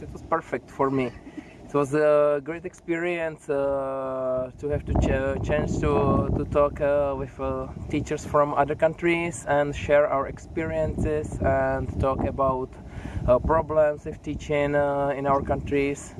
It was perfect for me. It was a great experience uh, to have to ch- chance to, to talk uh, with uh, teachers from other countries and share our experiences and talk about uh, problems of teaching uh, in our countries.